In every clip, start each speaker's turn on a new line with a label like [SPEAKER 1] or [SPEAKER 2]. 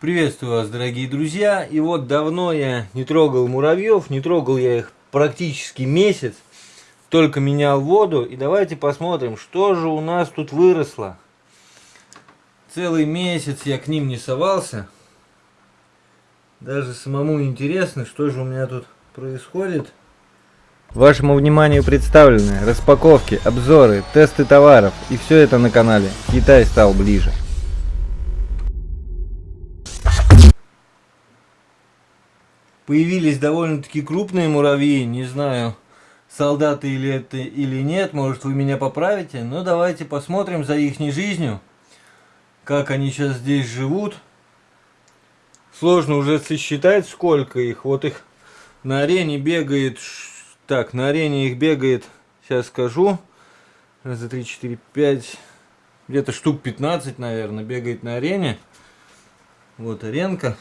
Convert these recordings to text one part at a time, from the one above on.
[SPEAKER 1] Приветствую вас, дорогие друзья. И вот давно я не трогал муравьев, не трогал я их практически месяц. Только менял воду. И давайте посмотрим, что же у нас тут выросло. Целый месяц я к ним не совался. Даже самому интересно, что же у меня тут происходит. Вашему вниманию представлены распаковки, обзоры, тесты товаров. И все это на канале Китай стал ближе. Появились довольно-таки крупные муравьи. Не знаю, солдаты или это или нет, может вы меня поправите. Но давайте посмотрим за их жизнью, как они сейчас здесь живут. Сложно уже сосчитать, сколько их. Вот их на арене бегает, так, на арене их бегает, сейчас скажу, раз, два, три, четыре, пять, где-то штук 15, наверное, бегает на арене. Вот аренка.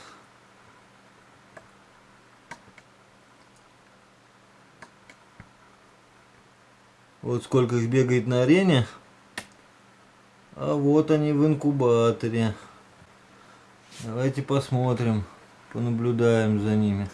[SPEAKER 1] Вот сколько их бегает на арене. А вот они в инкубаторе. Давайте посмотрим, понаблюдаем за ними.